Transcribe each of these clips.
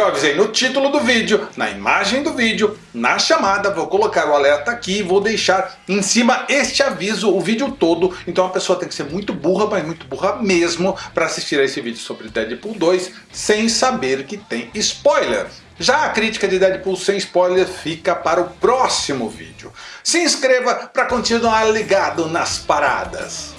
Eu avisei no título do vídeo, na imagem do vídeo, na chamada, vou colocar o alerta aqui e vou deixar em cima este aviso o vídeo todo. Então a pessoa tem que ser muito burra, mas muito burra mesmo, para assistir a esse vídeo sobre Deadpool 2 sem saber que tem spoiler. Já a crítica de Deadpool sem spoiler fica para o próximo vídeo. Se inscreva para continuar ligado nas paradas.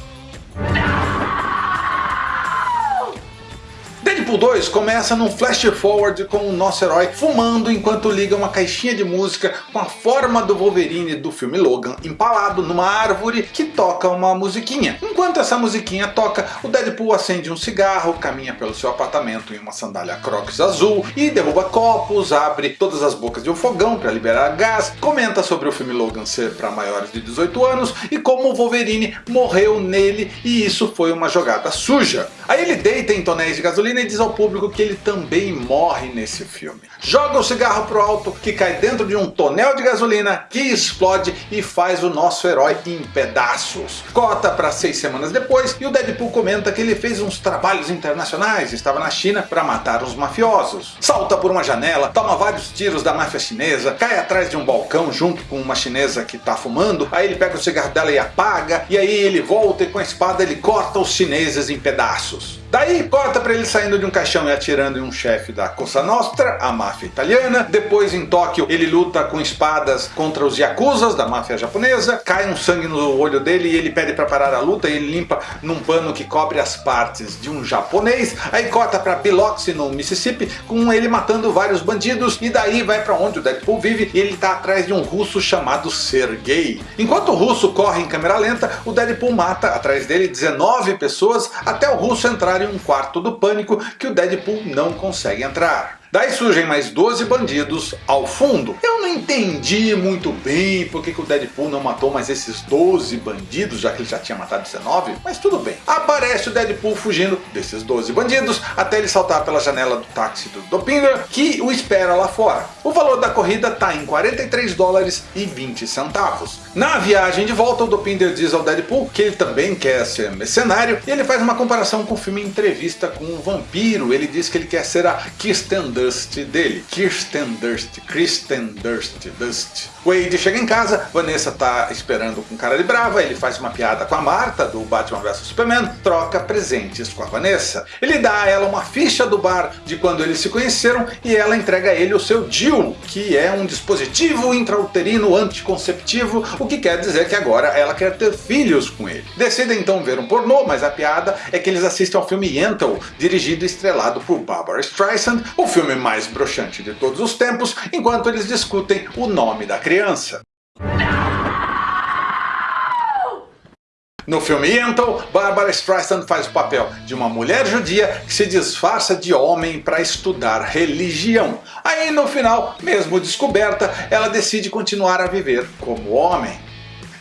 Deadpool 2 começa num flash forward com o nosso herói fumando enquanto liga uma caixinha de música com a forma do Wolverine do filme Logan empalado numa árvore que toca uma musiquinha. Enquanto essa musiquinha toca, o Deadpool acende um cigarro, caminha pelo seu apartamento em uma sandália crocs azul e derruba copos, abre todas as bocas de um fogão para liberar gás, comenta sobre o filme Logan ser para maiores de 18 anos e como o Wolverine morreu nele e isso foi uma jogada suja. Aí ele deita em tonéis de gasolina e diz ao público que ele também morre nesse filme. Joga o cigarro pro alto, que cai dentro de um tonel de gasolina, que explode e faz o nosso herói em pedaços. Cota para seis semanas depois e o Deadpool comenta que ele fez uns trabalhos internacionais, estava na China para matar os mafiosos. Salta por uma janela, toma vários tiros da máfia chinesa, cai atrás de um balcão junto com uma chinesa que está fumando, aí ele pega o cigarro dela e apaga, e aí ele volta e com a espada ele corta os chineses em pedaços. Adiós. Daí corta para ele saindo de um caixão e atirando em um chefe da Cosa Nostra, a máfia italiana. Depois em Tóquio ele luta com espadas contra os Yakuzas da máfia japonesa. Cai um sangue no olho dele e ele pede para parar a luta e ele limpa num pano que cobre as partes de um japonês. Aí corta para Biloxi no Mississippi com ele matando vários bandidos e daí vai para onde o Deadpool vive e ele está atrás de um russo chamado Sergei. Enquanto o russo corre em câmera lenta, o Deadpool mata atrás dele 19 pessoas até o russo entrar em um quarto do pânico que o Deadpool não consegue entrar. Daí surgem mais 12 bandidos ao fundo. Eu não entendi muito bem por que, o Deadpool não matou mais esses 12 bandidos, já que ele já tinha matado 19, mas tudo bem. Aparece o Deadpool fugindo desses 12 bandidos, até ele saltar pela janela do táxi do Dopinger, que o espera lá fora. O valor da corrida está em 43 dólares e 20 centavos. Na viagem de volta, o Dopinder diz ao Deadpool que ele também quer ser mercenário, e ele faz uma comparação com o filme Entrevista com um Vampiro. Ele diz que ele quer ser a Kirsten Dust dele. Kirsten Dust, Kristen Dust, Dust. Wade chega em casa, Vanessa tá esperando com cara de brava, ele faz uma piada com a Marta do Batman vs Superman, troca presentes com a Vanessa. Ele dá a ela uma ficha do bar de quando eles se conheceram e ela entrega a ele o seu DIU, que é um dispositivo intrauterino anticonceptivo, o que quer dizer que agora ela quer ter filhos com ele. Decidem então ver um pornô, mas a piada é que eles assistem ao filme Yentl, dirigido e estrelado por Barbara Streisand, o filme mais broxante de todos os tempos, enquanto eles discutem o nome da criança. No filme Yentl, Barbara Streisand faz o papel de uma mulher judia que se disfarça de homem para estudar religião. Aí no final, mesmo descoberta, ela decide continuar a viver como homem.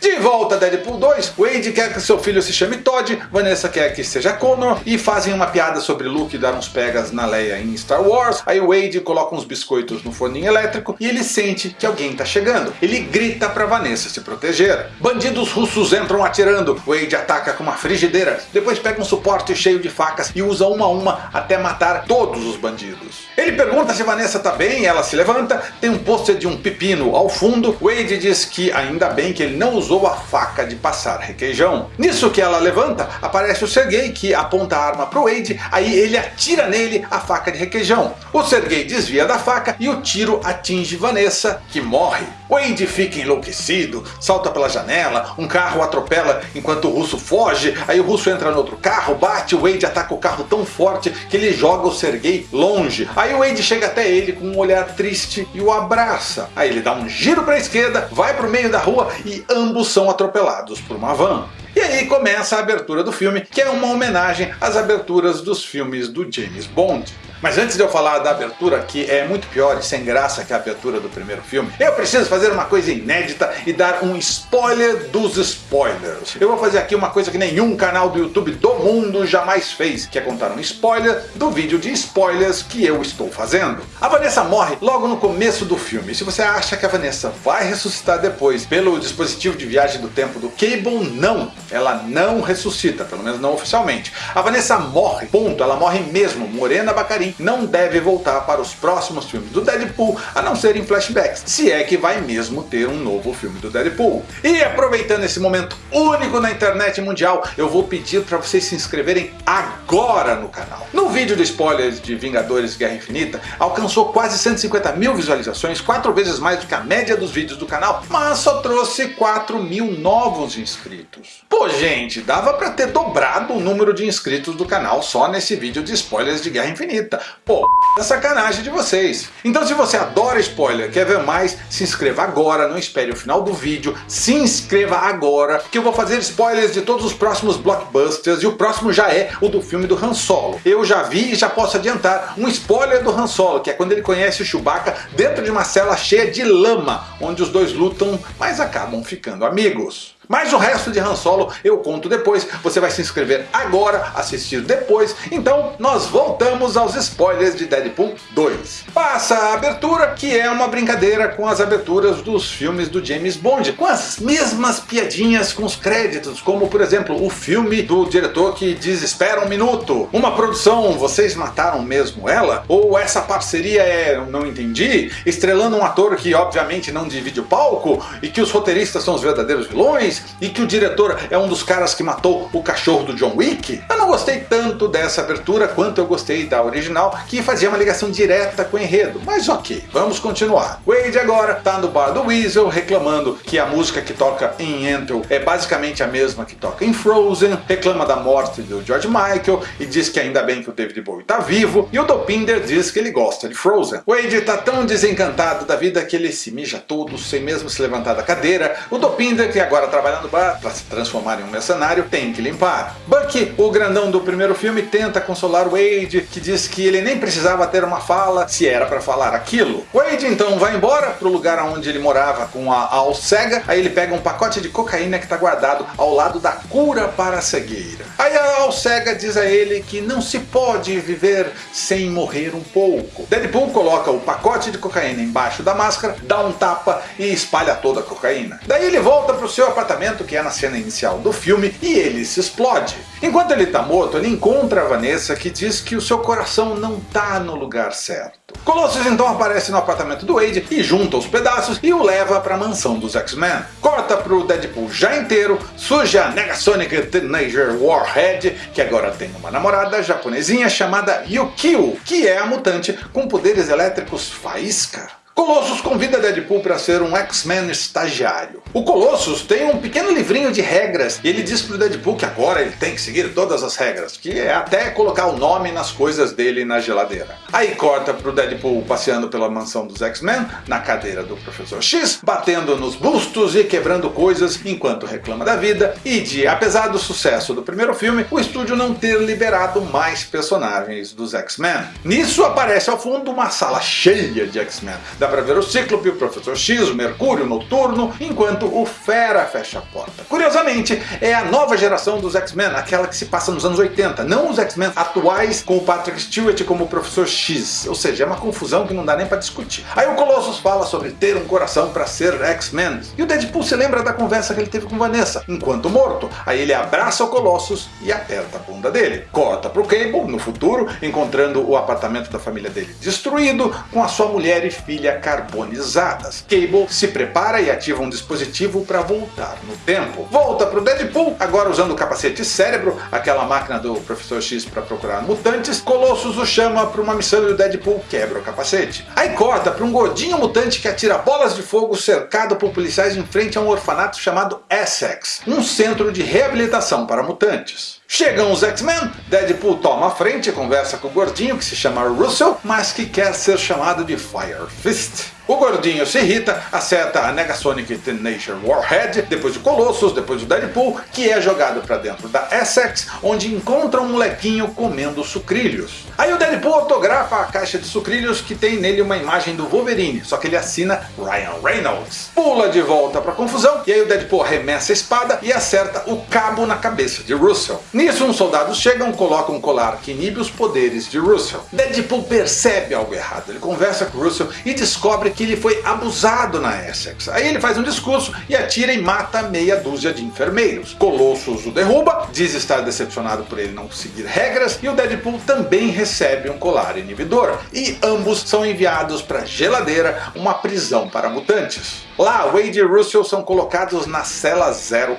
De volta a Deadpool 2, Wade quer que seu filho se chame Todd, Vanessa quer que seja Connor e fazem uma piada sobre Luke dar uns pegas na Leia em Star Wars. Aí Wade coloca uns biscoitos no forninho elétrico e ele sente que alguém está chegando. Ele grita para Vanessa se proteger. Bandidos russos entram atirando, Wade ataca com uma frigideira, depois pega um suporte cheio de facas e usa uma a uma até matar todos os bandidos. Ele pergunta se Vanessa está bem, ela se levanta, tem um pôster de um pepino ao fundo, Wade diz que ainda bem que ele não usou usou a faca de passar requeijão. Nisso que ela levanta, aparece o Sergei que aponta a arma para o Wade, aí ele atira nele a faca de requeijão. O Sergei desvia da faca e o tiro atinge Vanessa, que morre. Wade fica enlouquecido, salta pela janela, um carro atropela enquanto o russo foge, aí o russo entra no outro carro, bate, o Wade ataca o carro tão forte que ele joga o Sergei longe. Aí o Wade chega até ele com um olhar triste e o abraça. Aí ele dá um giro para a esquerda, vai para o meio da rua e ambos ambos são atropelados por uma van. E aí começa a abertura do filme, que é uma homenagem às aberturas dos filmes do James Bond. Mas antes de eu falar da abertura, que é muito pior e sem graça que a abertura do primeiro filme, eu preciso fazer uma coisa inédita e dar um spoiler dos spoilers. Eu vou fazer aqui uma coisa que nenhum canal do YouTube do mundo jamais fez, que é contar um spoiler do vídeo de spoilers que eu estou fazendo. A Vanessa morre logo no começo do filme. Se você acha que a Vanessa vai ressuscitar depois pelo dispositivo de viagem do tempo do Cable, não. Ela não ressuscita, pelo menos não oficialmente. A Vanessa morre, ponto. Ela morre mesmo, Morena Bacarin não deve voltar para os próximos filmes do Deadpool, a não ser em flashbacks, se é que vai mesmo ter um novo filme do Deadpool. E aproveitando esse momento único na internet mundial, eu vou pedir para vocês se inscreverem agora no canal. No vídeo de spoilers de Vingadores Guerra Infinita, alcançou quase 150 mil visualizações, quatro vezes mais do que a média dos vídeos do canal, mas só trouxe 4 mil novos inscritos. Pô gente, dava para ter dobrado o número de inscritos do canal só nesse vídeo de spoilers de Guerra Infinita. Pô, é sacanagem de vocês. Então se você adora spoiler, quer ver mais, se inscreva agora, não espere o final do vídeo, se inscreva agora, que eu vou fazer spoilers de todos os próximos blockbusters e o próximo já é o do filme do Han Solo. Eu já vi e já posso adiantar um spoiler do Han Solo, que é quando ele conhece o Chewbacca dentro de uma cela cheia de lama, onde os dois lutam, mas acabam ficando amigos. Mas o resto de Han Solo eu conto depois, você vai se inscrever agora, assistir depois, então nós voltamos aos spoilers de Deadpool 2. Passa a abertura, que é uma brincadeira com as aberturas dos filmes do James Bond, com as mesmas piadinhas com os créditos, como por exemplo o filme do diretor que diz espera um minuto, uma produção vocês mataram mesmo ela? Ou essa parceria é não entendi, estrelando um ator que obviamente não divide o palco e que os roteiristas são os verdadeiros vilões, e que o diretor é um dos caras que matou o cachorro do John Wick? Eu não gostei tanto dessa abertura quanto eu gostei da original, que fazia uma ligação direta com o enredo, mas ok, vamos continuar. Wade agora tá no bar do Weasel reclamando que a música que toca em Entel é basicamente a mesma que toca em Frozen, reclama da morte do George Michael e diz que ainda bem que o David Bowie tá vivo, e o Dopinder diz que ele gosta de Frozen. Wade tá tão desencantado da vida que ele se mija todo sem mesmo se levantar da cadeira, o Dopinder que agora trabalha para se transformar em um mercenário, tem que limpar. Bucky, o grandão do primeiro filme, tenta consolar Wade, que diz que ele nem precisava ter uma fala se era para falar aquilo. Wade então vai embora para o lugar onde ele morava com a Alcega, aí ele pega um pacote de cocaína que está guardado ao lado da cura para a cegueira. Aí a Alcega diz a ele que não se pode viver sem morrer um pouco. Deadpool coloca o pacote de cocaína embaixo da máscara, dá um tapa e espalha toda a cocaína. Daí ele volta para o seu apartamento apartamento que é na cena inicial do filme e ele se explode. Enquanto ele está morto, ele encontra a Vanessa que diz que o seu coração não está no lugar certo. Colossus então aparece no apartamento do Wade e junta os pedaços e o leva para a mansão dos X-Men. Corta para o Deadpool já inteiro, suja a Negasonic Teenager Warhead, que agora tem uma namorada japonesinha chamada Yukio, que é a mutante com poderes elétricos faísca. Colossus convida Deadpool para ser um X-Men estagiário. O Colossus tem um pequeno livrinho de regras e ele diz para o Deadpool que agora ele tem que seguir todas as regras, que é até colocar o nome nas coisas dele na geladeira. Aí corta para o Deadpool passeando pela mansão dos X-Men, na cadeira do Professor X, batendo nos bustos e quebrando coisas enquanto reclama da vida e de, apesar do sucesso do primeiro filme, o estúdio não ter liberado mais personagens dos X-Men. Nisso aparece ao fundo uma sala cheia de X-Men Dá para ver o Cíclope, o Professor X, o Mercúrio Noturno, enquanto o Fera fecha a porta. Curiosamente, é a nova geração dos X-Men, aquela que se passa nos anos 80, não os X-Men atuais com o Patrick Stewart como o Professor X. Ou seja, é uma confusão que não dá nem para discutir. Aí o Colossus fala sobre ter um coração para ser X-Men. E o Deadpool se lembra da conversa que ele teve com Vanessa, enquanto morto. Aí ele abraça o Colossus e aperta a bunda dele. Corta pro Cable, no futuro, encontrando o apartamento da família dele destruído, com a sua mulher e filha carbonizadas. Cable se prepara e ativa um dispositivo para voltar no tempo. Volta para o Deadpool, agora usando o capacete cérebro, aquela máquina do Professor X para procurar mutantes. Colossus o chama para uma missão e o Deadpool quebra o capacete. Aí corta para um gordinho mutante que atira bolas de fogo cercado por policiais em frente a um orfanato chamado Essex, um centro de reabilitação para mutantes. Chegam os X-Men, Deadpool toma a frente e conversa com o gordinho que se chama Russell, mas que quer ser chamado de Fire Fist. O gordinho se irrita, acerta a Negasonic Tenacious Warhead, depois o Colossus, depois o Deadpool, que é jogado para dentro da Essex, onde encontra um molequinho comendo sucrilhos. Aí o Deadpool autografa a caixa de sucrilhos que tem nele uma imagem do Wolverine, só que ele assina Ryan Reynolds. Pula de volta para a confusão, e aí o Deadpool arremessa a espada e acerta o cabo na cabeça de Russell. Nisso uns soldados chegam, colocam um colar que inibe os poderes de Russell. Deadpool percebe algo errado, ele conversa com Russell e descobre que ele foi abusado na Essex. Aí ele faz um discurso e atira e mata meia dúzia de enfermeiros. Colossus o derruba, diz estar decepcionado por ele não seguir regras e o Deadpool também recebe um colar inibidor. E ambos são enviados para Geladeira, uma prisão para mutantes. Lá, Wade e Russell são colocados na cela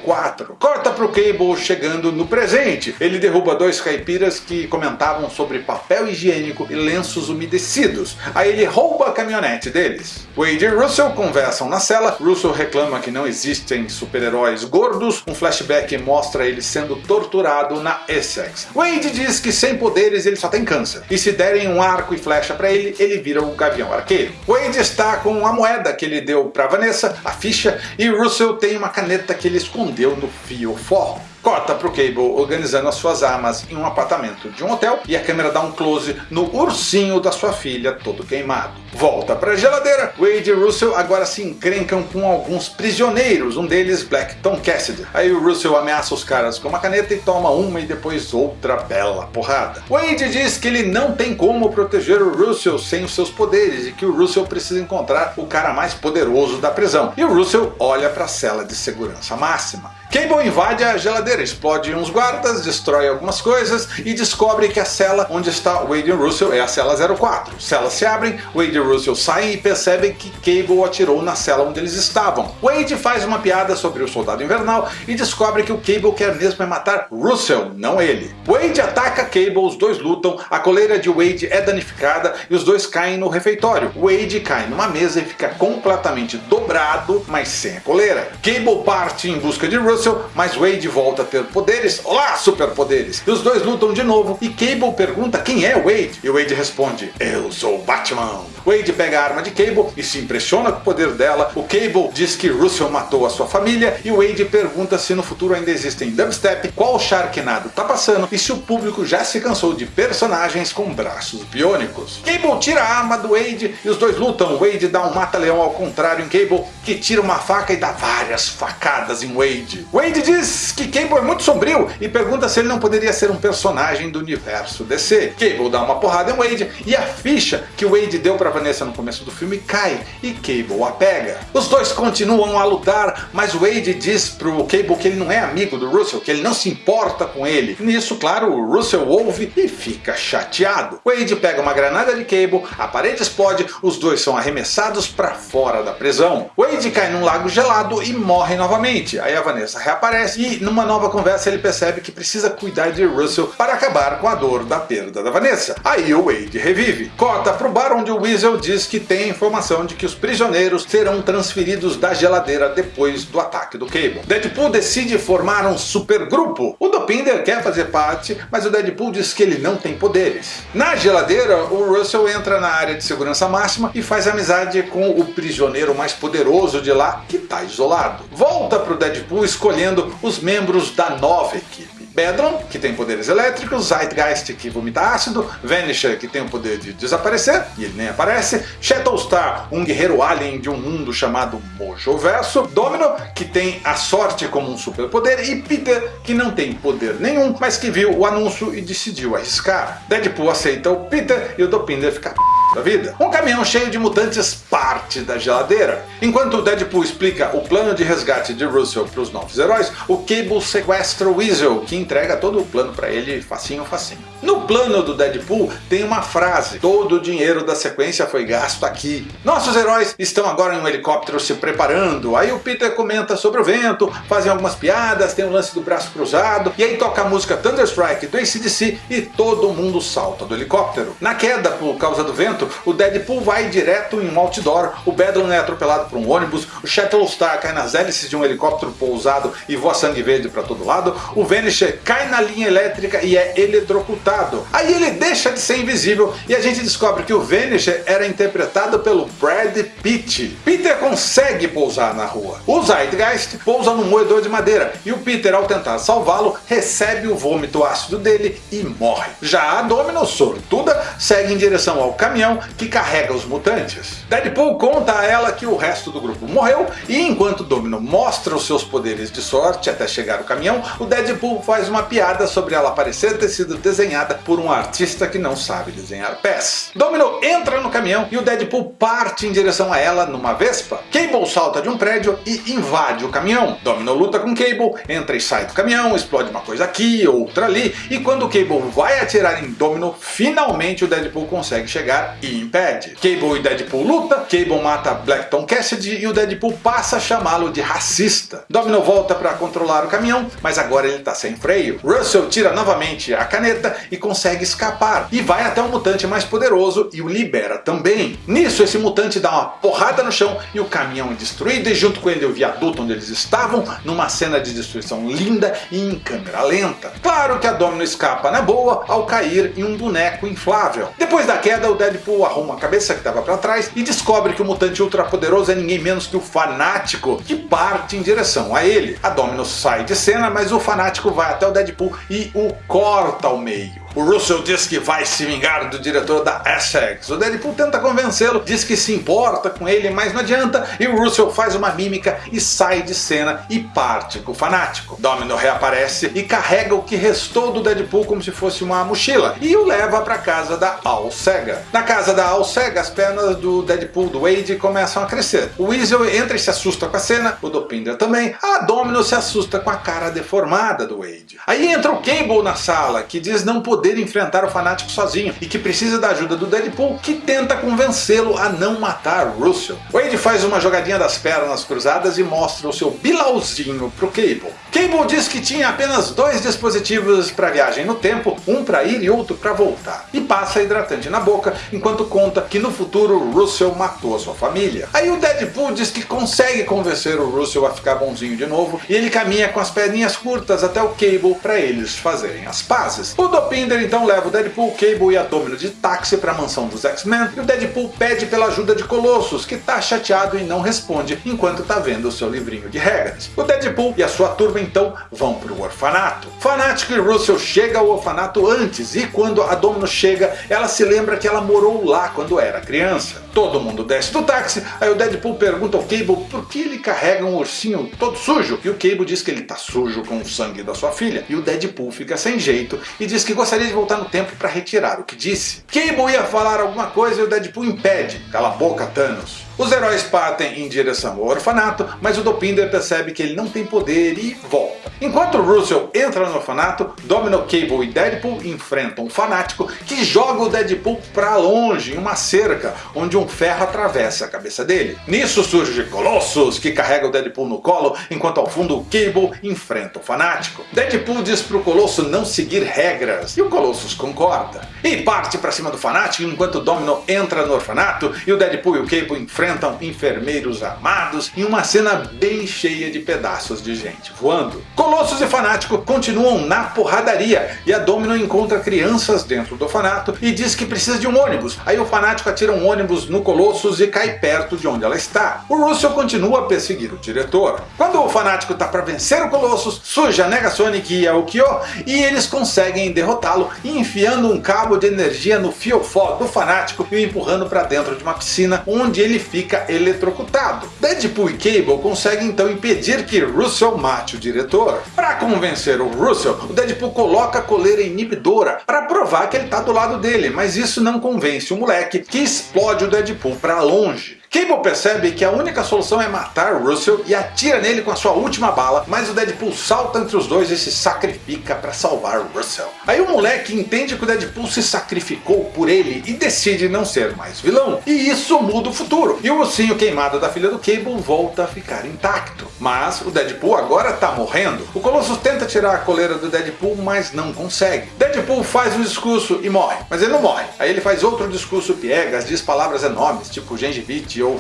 04. Corta para o Cable chegando no presente. Ele derruba dois caipiras que comentavam sobre papel higiênico e lenços umedecidos. Aí ele rouba a caminhonete deles. Wade e Russell conversam na cela. Russell reclama que não existem super-heróis gordos. Um flashback mostra ele sendo torturado na Essex. Wade diz que sem poderes ele só tem câncer. E se derem um arco e flecha para ele, ele vira o Gavião Arqueiro. Wade está com a moeda que ele deu para Vanessa, a ficha, e Russell tem uma caneta que ele escondeu no fio forro. Corta para o Cable organizando as suas armas em um apartamento de um hotel e a câmera dá um close no ursinho da sua filha todo queimado. Volta para a geladeira, Wade e Russell agora se encrencam com alguns prisioneiros, um deles Black Tom Cassidy. Aí o Russell ameaça os caras com uma caneta e toma uma e depois outra bela porrada. Wade diz que ele não tem como proteger o Russell sem os seus poderes e que o Russell precisa encontrar o cara mais poderoso da prisão. E o Russell olha para a cela de segurança máxima. Cable invade a geladeira, explode uns guardas, destrói algumas coisas e descobre que a cela onde está Wade e Russell é a cela 04. Celas se abrem, Wade e Russell saem e percebem que Cable atirou na cela onde eles estavam. Wade faz uma piada sobre o soldado invernal e descobre que o Cable quer mesmo é matar Russell, não ele. Wade ataca Cable, os dois lutam, a coleira de Wade é danificada e os dois caem no refeitório. Wade cai numa mesa e fica completamente dobrado, mas sem a coleira. Cable parte em busca de Russell Russell, mas Wade volta a ter poderes. Olá, superpoderes! E os dois lutam de novo e Cable pergunta quem é Wade. E Wade responde, eu sou Batman. Wade pega a arma de Cable e se impressiona com o poder dela. O Cable diz que Russell matou a sua família e Wade pergunta se no futuro ainda existem dubstep, qual Sharknado tá passando e se o público já se cansou de personagens com braços biônicos. Cable tira a arma do Wade e os dois lutam. Wade dá um mata-leão ao contrário em Cable, que tira uma faca e dá várias facadas em Wade. Wade diz que Cable é muito sombrio e pergunta se ele não poderia ser um personagem do universo DC. Cable dá uma porrada em Wade e a ficha que Wade deu para Vanessa no começo do filme cai e Cable a pega. Os dois continuam a lutar, mas Wade diz pro Cable que ele não é amigo do Russell, que ele não se importa com ele. Nisso, claro, o Russell ouve e fica chateado. Wade pega uma granada de Cable, a parede explode, os dois são arremessados para fora da prisão. Wade cai num lago gelado e morre novamente. Aí a Vanessa reaparece e numa nova conversa ele percebe que precisa cuidar de Russell para acabar com a dor da perda da Vanessa. Aí o Wade revive. Corta pro bar onde o Weasel diz que tem informação de que os prisioneiros serão transferidos da geladeira depois do ataque do Cable. Deadpool decide formar um supergrupo. O Dopinder quer fazer parte, mas o Deadpool diz que ele não tem poderes. Na geladeira, o Russell entra na área de segurança máxima e faz amizade com o prisioneiro mais poderoso de lá, que está isolado. Volta pro Deadpool escolhendo os membros da nova equipe. Bedron, que tem poderes elétricos, Zeitgeist, que vomita ácido, Vanisher, que tem o poder de desaparecer, e ele nem aparece, Shattlestar, um guerreiro alien de um mundo chamado Mojoverso, Domino, que tem a sorte como um superpoder, e Peter, que não tem poder nenhum, mas que viu o anúncio e decidiu arriscar. Deadpool aceita o Peter e o Dopinder fica da vida. Um caminhão cheio de mutantes parte da geladeira. Enquanto o Deadpool explica o plano de resgate de Russell para os novos heróis, o Cable sequestra o Weasel, que entrega todo o plano para ele facinho facinho. No plano do Deadpool tem uma frase, todo o dinheiro da sequência foi gasto aqui. Nossos heróis estão agora em um helicóptero se preparando, aí o Peter comenta sobre o vento, fazem algumas piadas, tem o lance do braço cruzado, e aí toca a música Thunderstrike do ACDC e todo mundo salta do helicóptero. Na queda por causa do vento, o Deadpool vai direto em um outdoor, o Bedlam é atropelado por um ônibus, o Shattlestar cai nas hélices de um helicóptero pousado e voa sangue verde para todo lado, o Vanisher cai na linha elétrica e é eletrocutado. Aí ele deixa de ser invisível e a gente descobre que o Vanisher era interpretado pelo Brad Pitt. Peter consegue pousar na rua. O Zeitgeist pousa num moedor de madeira e o Peter, ao tentar salvá-lo, recebe o vômito ácido dele e morre. Já a Domino, sortuda, segue em direção ao caminhão que carrega os mutantes. Deadpool conta a ela que o resto do grupo morreu e enquanto Domino mostra os seus poderes de sorte até chegar o caminhão, o Deadpool faz uma piada sobre ela parecer ter sido desenhada por um artista que não sabe desenhar pés. Domino entra no caminhão e o Deadpool parte em direção a ela numa Vespa. Cable salta de um prédio e invade o caminhão. Domino luta com Cable, entra e sai do caminhão, explode uma coisa aqui, outra ali, e quando Cable vai atirar em Domino, finalmente o Deadpool consegue chegar e impede. Cable e Deadpool luta, Cable mata Blackton Cassidy e o Deadpool passa a chamá-lo de racista. Domino volta para controlar o caminhão, mas agora ele está sem freio. Russell tira novamente a caneta e consegue escapar, e vai até um mutante mais poderoso e o libera também. Nisso esse mutante dá uma porrada no chão e o caminhão é destruído e junto com ele o viaduto onde eles estavam, numa cena de destruição linda e em câmera lenta. Claro que a Domino escapa na boa ao cair em um boneco inflável. Depois da queda o Deadpool arruma a cabeça que estava para trás e descobre que o mutante ultrapoderoso é ninguém menos que o Fanático, que parte em direção a ele. A Domino sai de cena, mas o Fanático vai até o Deadpool e o corta ao meio. O Russell diz que vai se vingar do diretor da Essex. O Deadpool tenta convencê-lo, diz que se importa com ele, mas não adianta, e o Russell faz uma mímica e sai de cena e parte com o fanático. Domino reaparece e carrega o que restou do Deadpool como se fosse uma mochila, e o leva para casa da Alcega. Na casa da Alcega, as pernas do Deadpool do Wade começam a crescer. O Weasel entra e se assusta com a cena, o Dopinder também, a Domino se assusta com a cara deformada do Wade. Aí entra o Cable na sala, que diz não poder poder enfrentar o fanático sozinho e que precisa da ajuda do Deadpool, que tenta convencê-lo a não matar Russell. Wade faz uma jogadinha das pernas cruzadas e mostra o seu bilauzinho pro Cable. Cable diz que tinha apenas dois dispositivos para viagem no tempo, um para ir e outro para voltar, e passa hidratante na boca enquanto conta que no futuro Russell matou sua família. Aí o Deadpool diz que consegue convencer o Russell a ficar bonzinho de novo e ele caminha com as perninhas curtas até o Cable para eles fazerem as pazes. O Dopinder então leva o Deadpool, Cable e a Domino de táxi para a mansão dos X-Men e o Deadpool pede pela ajuda de Colossus, que está chateado e não responde enquanto está vendo o seu livrinho de regras. O Deadpool e a sua turma então vão para o orfanato. Fanático e Russell chega ao orfanato antes e quando a Domino chega, ela se lembra que ela morou lá quando era criança. Todo mundo desce do táxi, aí o Deadpool pergunta ao Cable por que ele carrega um ursinho todo sujo, e o Cable diz que ele tá sujo com o sangue da sua filha, e o Deadpool fica sem jeito e diz que gostaria de voltar no tempo para retirar o que disse. Cable ia falar alguma coisa e o Deadpool impede. Cala a boca, Thanos. Os heróis partem em direção ao orfanato, mas o Dopinder percebe que ele não tem poder e volta. Enquanto Russell entra no orfanato, Domino, Cable e Deadpool enfrentam um fanático que joga o Deadpool para longe em uma cerca, onde um ferro atravessa a cabeça dele. Nisso surge Colossus, que carrega o Deadpool no colo, enquanto ao fundo o Cable enfrenta o fanático. Deadpool diz para o Colosso não seguir regras, e o Colossus concorda. E parte para cima do fanático enquanto Domino entra no orfanato e o Deadpool e o Cable enfrentam enfrentam enfermeiros armados em uma cena bem cheia de pedaços de gente voando. Colossus e Fanático continuam na porradaria e a Domino encontra crianças dentro do orfanato e diz que precisa de um ônibus. Aí o Fanático atira um ônibus no Colossus e cai perto de onde ela está. O Russell continua a perseguir o diretor. Quando o Fanático está para vencer o Colossus, surge a Negasonic e a Ukyo e eles conseguem derrotá-lo enfiando um cabo de energia no fiofó do Fanático e o empurrando para dentro de uma piscina onde ele fica eletrocutado. Deadpool e Cable conseguem então impedir que Russell mate o diretor. Para convencer o Russell, o Deadpool coloca a coleira inibidora para provar que ele está do lado dele, mas isso não convence o moleque que explode o Deadpool para longe. Cable percebe que a única solução é matar Russell e atira nele com a sua última bala, mas o Deadpool salta entre os dois e se sacrifica para salvar Russell. Aí o moleque entende que o Deadpool se sacrificou por ele e decide não ser mais vilão. E isso muda o futuro, e o ursinho queimado da filha do Cable volta a ficar intacto. Mas o Deadpool agora está morrendo. O Colossus tenta tirar a coleira do Deadpool, mas não consegue. Deadpool faz um discurso e morre, mas ele não morre. Aí ele faz outro discurso piegas, diz palavras enormes, tipo gengivite ou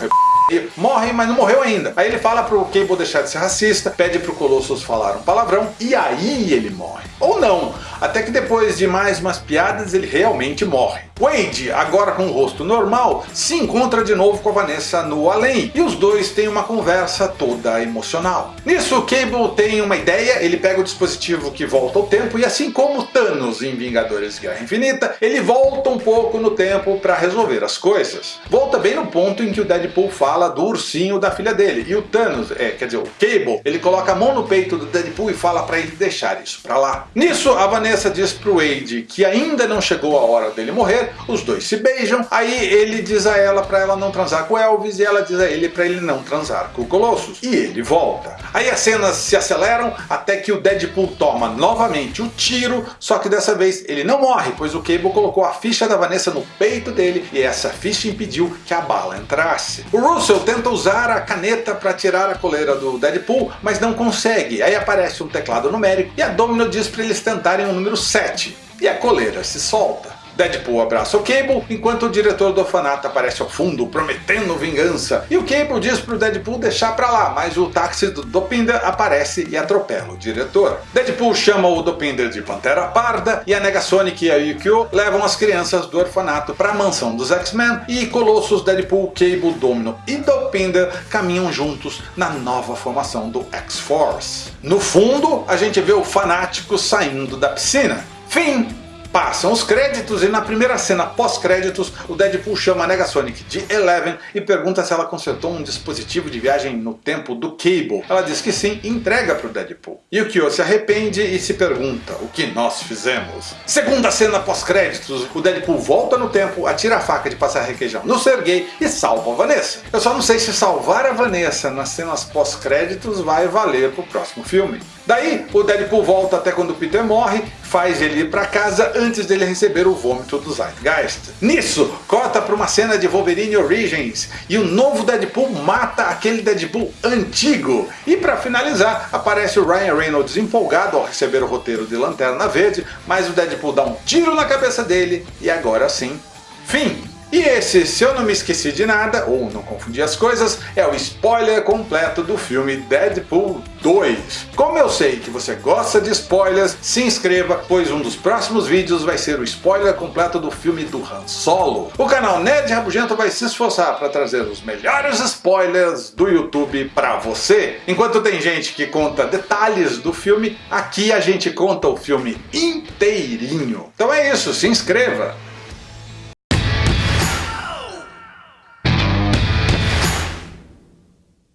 morre, mas não morreu ainda. Aí ele fala pro Cable deixar de ser racista, pede pro Colossus falar um palavrão e aí ele morre. Ou não, até que depois de mais umas piadas ele realmente morre. Wade, agora com o rosto normal, se encontra de novo com a Vanessa no além, e os dois têm uma conversa toda emocional. Nisso, Cable tem uma ideia, ele pega o dispositivo que volta ao tempo, e assim como Thanos em Vingadores Guerra Infinita, ele volta um pouco no tempo para resolver as coisas. Volta bem no ponto em que o Deadpool fala do ursinho da filha dele, e o Thanos, é, quer dizer, o Cable, ele coloca a mão no peito do Deadpool e fala para ele deixar isso para lá. Nisso, a Vanessa diz pro Wade que ainda não chegou a hora dele morrer, os dois se beijam, aí ele diz a ela para ela não transar com Elvis e ela diz a ele para ele não transar com o Colossus. E ele volta. Aí as cenas se aceleram até que o Deadpool toma novamente o tiro, só que dessa vez ele não morre, pois o Cable colocou a ficha da Vanessa no peito dele e essa ficha impediu que a bala entrasse. O Russell tenta usar a caneta para tirar a coleira do Deadpool, mas não consegue. Aí aparece um teclado numérico e a Domino diz para eles tentarem o número 7. E a coleira se solta. Deadpool abraça o Cable, enquanto o diretor do orfanato aparece ao fundo, prometendo vingança. E o Cable diz pro Deadpool deixar pra lá, mas o táxi do Dopinder aparece e atropela o diretor. Deadpool chama o Dopinder de Pantera Parda, e a Negasonic e a Yukio levam as crianças do orfanato para a mansão dos X-Men, e Colossus, Deadpool, Cable, Domino e Dopinder caminham juntos na nova formação do X-Force. No fundo, a gente vê o fanático saindo da piscina. Fim! Passam os créditos e na primeira cena pós-créditos o Deadpool chama a Negasonic de Eleven e pergunta se ela consertou um dispositivo de viagem no tempo do Cable. Ela diz que sim e entrega para o Deadpool. E o Kyo se arrepende e se pergunta o que nós fizemos. Segunda cena pós-créditos, o Deadpool volta no tempo, atira a faca de passar requeijão no Sergei e salva a Vanessa. Eu só não sei se salvar a Vanessa nas cenas pós-créditos vai valer para o próximo filme. Daí, o Deadpool volta até quando o Peter morre, faz ele ir para casa antes dele receber o vômito do Zeitgeist. Nisso, corta para uma cena de Wolverine Origins, e o novo Deadpool mata aquele Deadpool antigo. E para finalizar, aparece o Ryan Reynolds empolgado ao receber o roteiro de Lanterna Verde, mas o Deadpool dá um tiro na cabeça dele, e agora sim, fim! E esse, se eu não me esqueci de nada, ou não confundi as coisas, é o spoiler completo do filme Deadpool 2. Como eu sei que você gosta de spoilers, se inscreva, pois um dos próximos vídeos vai ser o spoiler completo do filme do Han Solo. O canal Nerd Rabugento vai se esforçar para trazer os melhores spoilers do YouTube para você. Enquanto tem gente que conta detalhes do filme, aqui a gente conta o filme inteirinho. Então é isso, se inscreva!